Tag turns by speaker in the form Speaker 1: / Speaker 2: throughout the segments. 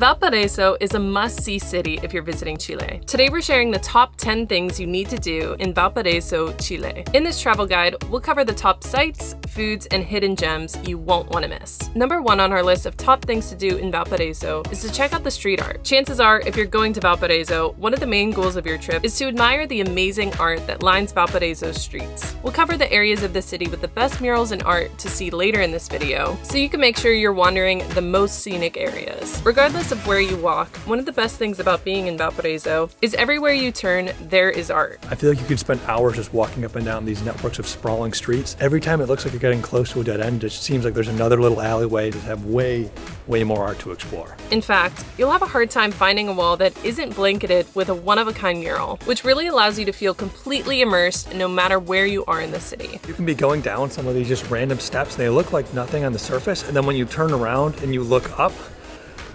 Speaker 1: Valparaiso is a must-see city if you're visiting Chile. Today we're sharing the top 10 things you need to do in Valparaiso, Chile. In this travel guide, we'll cover the top sites, foods, and hidden gems you won't want to miss. Number one on our list of top things to do in Valparaiso is to check out the street art. Chances are, if you're going to Valparaiso, one of the main goals of your trip is to admire the amazing art that lines Valparaiso's streets. We'll cover the areas of the city with the best murals and art to see later in this video, so you can make sure you're wandering the most scenic areas. Regardless of where you walk, one of the best things about being in Valparaiso is everywhere you turn, there is art.
Speaker 2: I feel like you could spend hours just walking up and down these networks of sprawling streets. Every time it looks like you're getting close to a dead end, it just seems like there's another little alleyway that have way, way more art to explore.
Speaker 1: In fact, you'll have a hard time finding a wall that isn't blanketed with a one-of-a-kind mural, which really allows you to feel completely immersed no matter where you are in the city.
Speaker 2: You can be going down some of these just random steps, and they look like nothing on the surface, and then when you turn around and you look up,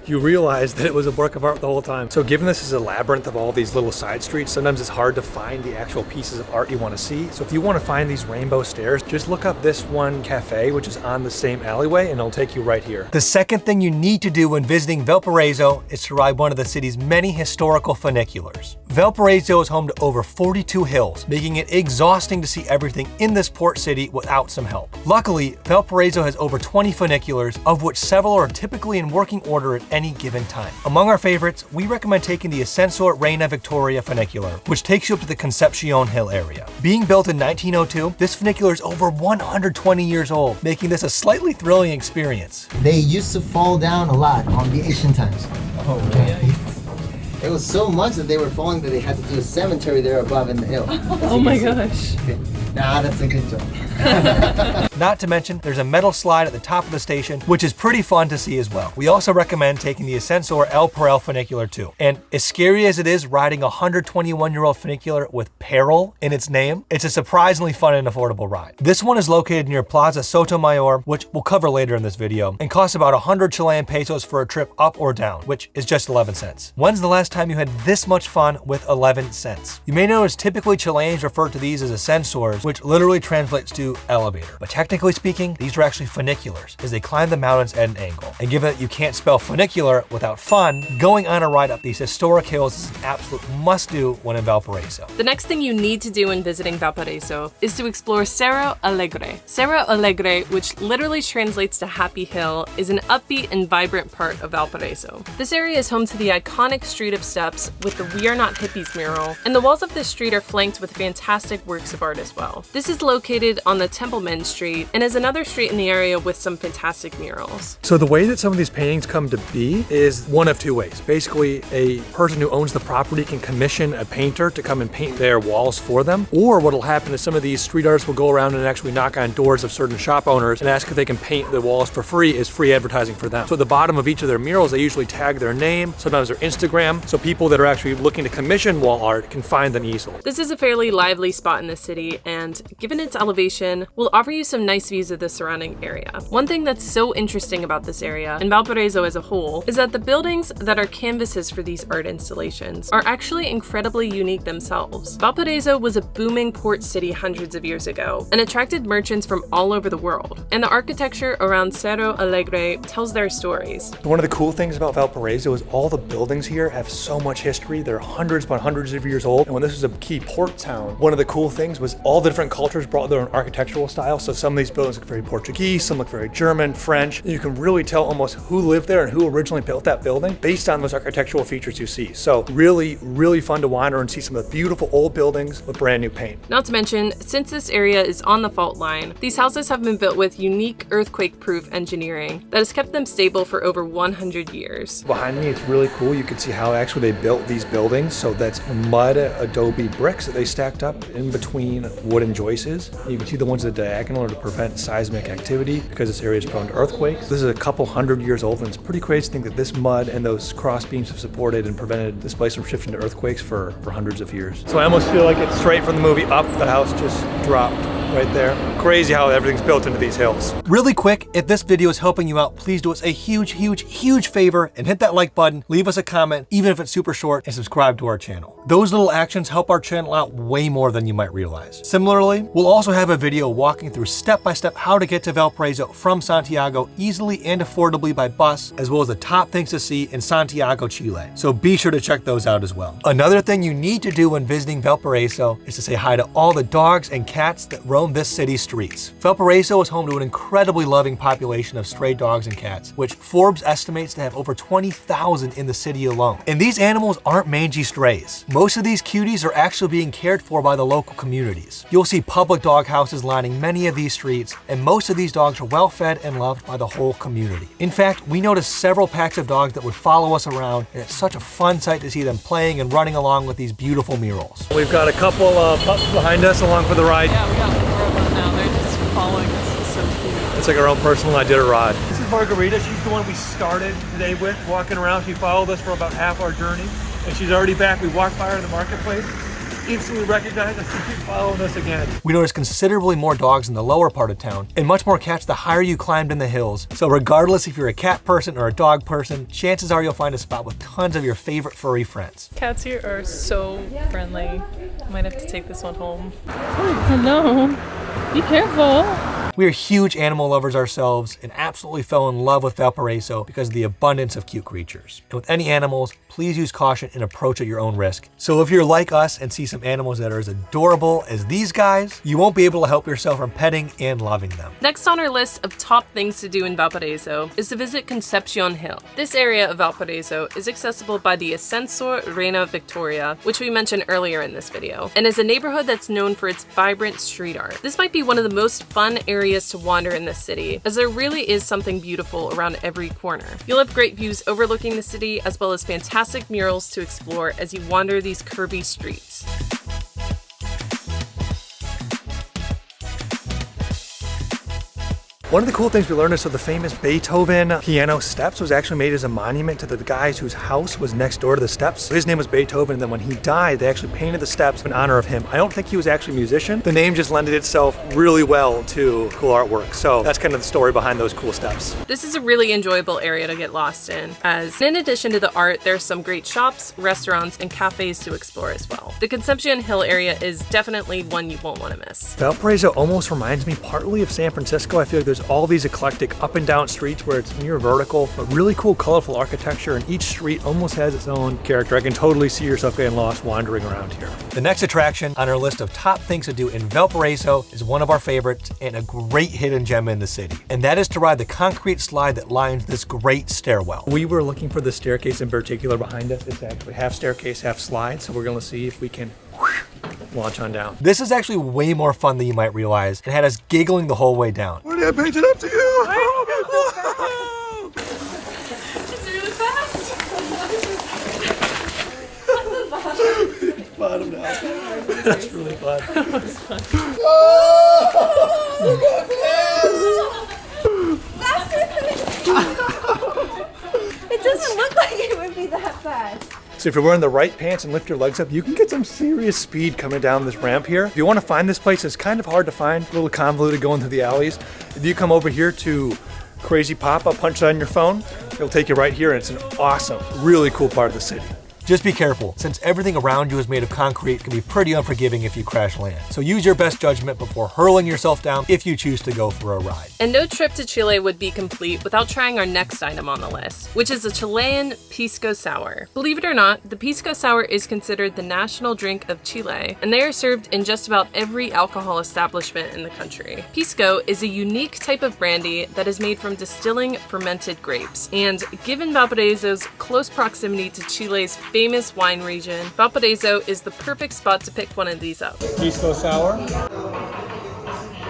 Speaker 2: you realize that it was a work of art the whole time. So given this is a labyrinth of all these little side streets, sometimes it's hard to find the actual pieces of art you want to see. So if you want to find these rainbow stairs, just look up this one cafe, which is on the same alleyway, and it'll take you right here.
Speaker 3: The second thing you need to do when visiting Valparaiso is to ride one of the city's many historical funiculars. Valparaiso is home to over 42 hills, making it exhausting to see everything in this port city without some help. Luckily, Valparaiso has over 20 funiculars, of which several are typically in working order at any given time. Among our favorites, we recommend taking the Ascensor Reina Victoria funicular, which takes you up to the Concepcion Hill area. Being built in 1902, this funicular is over 120 years old, making this a slightly thrilling experience.
Speaker 4: They used to fall down a lot on the ancient times.
Speaker 3: Oh, really?
Speaker 4: It was so much that they were falling that they had to do a cemetery there above in the hill.
Speaker 1: Oh my gosh.
Speaker 4: Nah, that's a good joke.
Speaker 3: Not to mention, there's a metal slide at the top of the station, which is pretty fun to see as well. We also recommend taking the Ascensor El Peral funicular too. And as scary as it is riding a 121-year-old funicular with peril in its name, it's a surprisingly fun and affordable ride. This one is located near Plaza Sotomayor, which we'll cover later in this video, and costs about 100 Chilean pesos for a trip up or down, which is just 11 cents. When's the last time you had this much fun with 11 cents? You may notice typically Chileans refer to these as ascensors, which literally translates to elevator. But technically speaking, these are actually funiculars, as they climb the mountains at an angle. And given that you can't spell funicular without fun, going on a ride up these historic hills is an absolute must-do when in Valparaiso.
Speaker 1: The next thing you need to do when visiting Valparaiso is to explore Cerro Alegre. Cerro Alegre, which literally translates to Happy Hill, is an upbeat and vibrant part of Valparaiso. This area is home to the iconic Street of Steps with the We Are Not Hippies mural, and the walls of this street are flanked with fantastic works of art as well. This is located on the Templeman Street and is another street in the area with some fantastic murals.
Speaker 2: So the way that some of these paintings come to be is one of two ways. Basically, a person who owns the property can commission a painter to come and paint their walls for them. Or what'll happen is some of these street artists will go around and actually knock on doors of certain shop owners and ask if they can paint the walls for free as free advertising for them. So at the bottom of each of their murals, they usually tag their name, sometimes their Instagram, so people that are actually looking to commission wall art can find them easily.
Speaker 1: This is a fairly lively spot in the city, and given its elevation, will offer you some nice views of the surrounding area. One thing that's so interesting about this area, and Valparaiso as a whole, is that the buildings that are canvases for these art installations are actually incredibly unique themselves. Valparaiso was a booming port city hundreds of years ago, and attracted merchants from all over the world, and the architecture around Cerro Alegre tells their stories.
Speaker 2: One of the cool things about Valparaiso is all the buildings here have so much history. They're hundreds upon hundreds of years old. And when this was a key port town, one of the cool things was all the different cultures brought their own architectural style. So some of these buildings look very Portuguese, some look very German, French. You can really tell almost who lived there and who originally built that building based on those architectural features you see. So really, really fun to wander and see some of the beautiful old buildings with brand new paint.
Speaker 1: Not to mention, since this area is on the fault line, these houses have been built with unique earthquake-proof engineering that has kept them stable for over 100 years.
Speaker 2: Behind me, it's really cool. You can see how actually they built these buildings. So that's mud adobe bricks that they stacked up in between wooden joists. You can see the ones at the diagonal are to prevent seismic activity because this area is prone to earthquakes. This is a couple hundred years old and it's pretty crazy to think that this mud and those cross beams have supported and prevented this place from shifting to earthquakes for, for hundreds of years. So I almost feel like it's straight from the movie Up. The house just dropped right there. Crazy how everything's built into these hills.
Speaker 3: Really quick, if this video is helping you out, please do us a huge, huge, huge favor and hit that like button, leave us a comment, even if it's super short, and subscribe to our channel. Those little actions help our channel out way more than you might realize. Similarly, we'll also have a video walking through step-by-step -step how to get to Valparaiso from Santiago easily and affordably by bus, as well as the top things to see in Santiago, Chile. So be sure to check those out as well. Another thing you need to do when visiting Valparaiso is to say hi to all the dogs and cats that roam this city's streets. Valparaiso is home to an incredibly loving population of stray dogs and cats, which Forbes estimates to have over 20,000 in the city alone. And these animals aren't mangy strays. Most of these cuties are actually being cared for by the local communities. You'll see public dog houses lining many of these streets, and most of these dogs are well fed and loved by the whole community. In fact, we noticed several packs of dogs that would follow us around, and it's such a fun sight to see them playing and running along with these beautiful murals.
Speaker 2: We've got a couple uh, pups behind us along for the ride.
Speaker 1: Yeah, we got four of them now. They're just following us. It's so cute.
Speaker 2: It's like our own personal Iditarod.
Speaker 3: This is Margarita. She's the one we started today with, walking around. She followed us for about half our journey, and she's already back. We walked by her in the marketplace, instantly recognized us and keep following us again. We noticed considerably more dogs in the lower part of town and much more cats the higher you climbed in the hills. So regardless if you're a cat person or a dog person, chances are you'll find a spot with tons of your favorite furry friends.
Speaker 1: Cats here are so friendly. Might have to take this one home.
Speaker 5: Hello. Be careful.
Speaker 3: We are huge animal lovers ourselves and absolutely fell in love with Valparaiso because of the abundance of cute creatures. And with any animals, please use caution and approach at your own risk. So if you're like us and see some animals that are as adorable as these guys, you won't be able to help yourself from petting and loving them.
Speaker 1: Next on our list of top things to do in Valparaiso is to visit Concepcion Hill. This area of Valparaiso is accessible by the Ascensor Reina Victoria, which we mentioned earlier in this video, and is a neighborhood that's known for its vibrant street art. This might be one of the most fun areas to wander in this city, as there really is something beautiful around every corner. You'll have great views overlooking the city, as well as fantastic murals to explore as you wander these curvy streets.
Speaker 2: One of the cool things we learned is so the famous Beethoven piano steps was actually made as a monument to the guys whose house was next door to the steps. His name was Beethoven, and then when he died, they actually painted the steps in honor of him. I don't think he was actually a musician. The name just lended itself really well to cool artwork. So that's kind of the story behind those cool steps.
Speaker 1: This is a really enjoyable area to get lost in, as in addition to the art, there's some great shops, restaurants, and cafes to explore as well. The Concepcion Hill area is definitely one you won't want to miss.
Speaker 2: Valparaiso almost reminds me partly of San Francisco. I feel like there's all these eclectic up and down streets where it's near vertical, but really cool colorful architecture and each street almost has its own character. I can totally see yourself getting lost wandering around here.
Speaker 3: The next attraction on our list of top things to do in Valparaiso is one of our favorites and a great hidden gem in the city. And that is to ride the concrete slide that lines this great stairwell.
Speaker 2: We were looking for the staircase in particular behind us. It's actually half staircase, half slide. So we're gonna see if we can launch on down.
Speaker 3: This is actually way more fun than you might realize It had us giggling the whole way down.
Speaker 2: What did I paint it up to you?
Speaker 1: Oh, it's really fast!
Speaker 2: Bottom down. That's really fun.
Speaker 6: Oh, it doesn't look like it would be that fast.
Speaker 2: So if you're wearing the right pants and lift your legs up, you can get some serious speed coming down this ramp here. If you want to find this place, it's kind of hard to find, a little convoluted going through the alleys. If you come over here to Crazy Pop, I'll punch that on your phone, it'll take you right here and it's an awesome, really cool part of the city.
Speaker 3: Just be careful, since everything around you is made of concrete, can be pretty unforgiving if you crash land. So use your best judgment before hurling yourself down if you choose to go for a ride.
Speaker 1: And no trip to Chile would be complete without trying our next item on the list, which is a Chilean Pisco Sour. Believe it or not, the Pisco Sour is considered the national drink of Chile, and they are served in just about every alcohol establishment in the country. Pisco is a unique type of brandy that is made from distilling fermented grapes, and given Valparaiso's close proximity to Chile's famous wine region, Valparaiso is the perfect spot to pick one of these up.
Speaker 2: Pisco sour.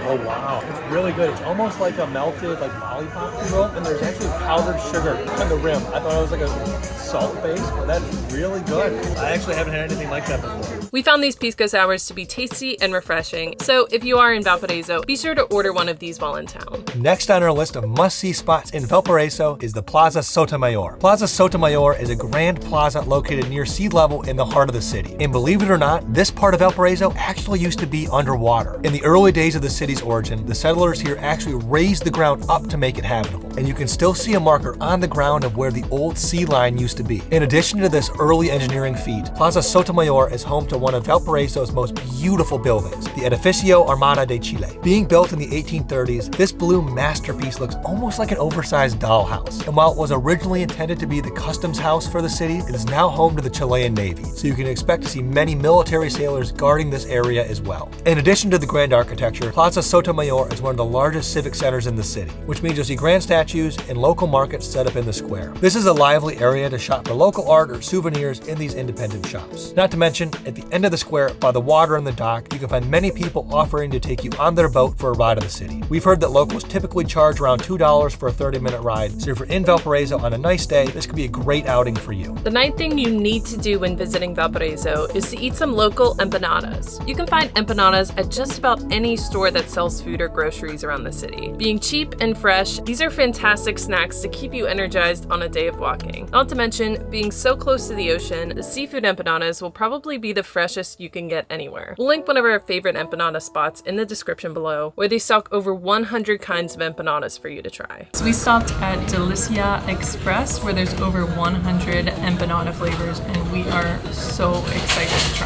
Speaker 2: Oh wow, it's really good. It's almost like a melted like lollipop you will, and there's actually powdered sugar on the rim. I thought it was like a salt base, but that's really good. I actually haven't had anything like that before.
Speaker 1: We found these pisco sours to be tasty and refreshing, so if you are in Valparaiso, be sure to order one of these while in town.
Speaker 3: Next on our list of must-see spots in Valparaiso is the Plaza Sotomayor. Plaza Sotomayor is a grand plaza located near sea level in the heart of the city. And believe it or not, this part of Valparaiso actually used to be underwater. In the early days of the city's origin, the settlers here actually raised the ground up to make it habitable. And you can still see a marker on the ground of where the old sea line used to be. In addition to this early engineering feat, Plaza Sotomayor is home to one of Valparaiso's most beautiful buildings, the Edificio Armada de Chile. Being built in the 1830s, this blue masterpiece looks almost like an oversized dollhouse. And while it was originally intended to be the customs house for the city, it is now home to the Chilean Navy. So you can expect to see many military sailors guarding this area as well. In addition to the grand architecture, Plaza Sotomayor is one of the largest civic centers in the city, which means you'll see grand statues and local markets set up in the square. This is a lively area to shop for local art or souvenirs in these independent shops. Not to mention, at the end of the square, by the water and the dock, you can find many people offering to take you on their boat for a ride of the city. We've heard that locals typically charge around $2 for a 30 minute ride, so if you're in Valparaiso on a nice day, this could be a great outing for you.
Speaker 1: The ninth thing you need to do when visiting Valparaiso is to eat some local empanadas. You can find empanadas at just about any store that sells food or groceries around the city. Being cheap and fresh, these are fantastic snacks to keep you energized on a day of walking. Not to mention, being so close to the ocean, the seafood empanadas will probably be the freshest you can get anywhere. We'll link one of our favorite empanada spots in the description below, where they stock over 100 kinds of empanadas for you to try.
Speaker 5: So we stopped at Delicia Express where there's over 100 empanada flavors and we are so excited to try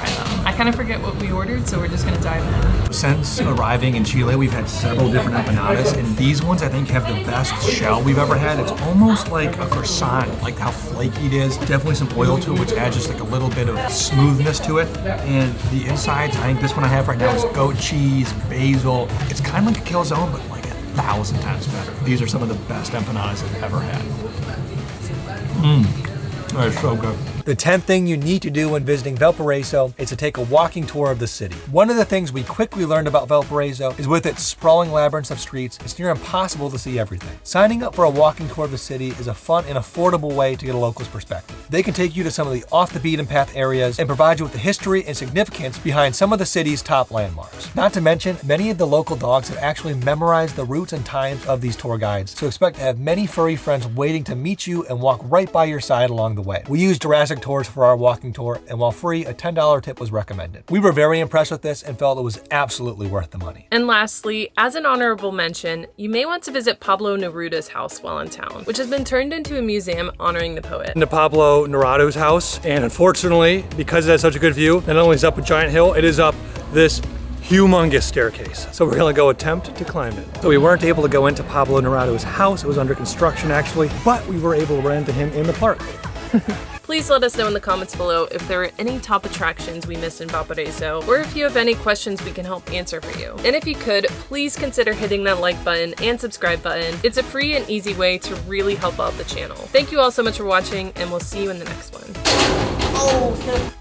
Speaker 5: kind of forget what we ordered, so we're just gonna dive in.
Speaker 3: Since arriving in Chile, we've had several different empanadas, and these ones I think have the best shell we've ever had. It's almost like a croissant, like how flaky it is. Definitely some oil to it, which adds just like a little bit of smoothness to it. And the insides, I think this one I have right now is goat cheese, basil. It's kind of like a calzone, but like a thousand times better. These are some of the best empanadas I've ever had. The 10th thing you need to do when visiting Valparaiso is to take a walking tour of the city. One of the things we quickly learned about Valparaiso is with its sprawling labyrinth of streets, it's near impossible to see everything. Signing up for a walking tour of the city is a fun and affordable way to get a local's perspective. They can take you to some of the off the beaten path areas and provide you with the history and significance behind some of the city's top landmarks. Not to mention, many of the local dogs have actually memorized the routes and times of these tour guides, so expect to have many furry friends waiting to meet you and walk right by your side along the way. We used Jurassic tours for our walking tour, and while free, a $10 tip was recommended. We were very impressed with this and felt it was absolutely worth the money.
Speaker 1: And lastly, as an honorable mention, you may want to visit Pablo Neruda's house while in town, which has been turned into a museum honoring the poet.
Speaker 2: into Pablo Neruda's house. And unfortunately, because it has such a good view, not only is it up a giant hill, it is up this humongous staircase. So we're gonna go attempt to climb it. So we weren't able to go into Pablo Neruda's house. It was under construction actually, but we were able to run into him in the park.
Speaker 1: Please let us know in the comments below if there are any top attractions we missed in Valparaiso, or if you have any questions we can help answer for you. And if you could, please consider hitting that like button and subscribe button. It's a free and easy way to really help out the channel. Thank you all so much for watching, and we'll see you in the next one.
Speaker 4: Oh,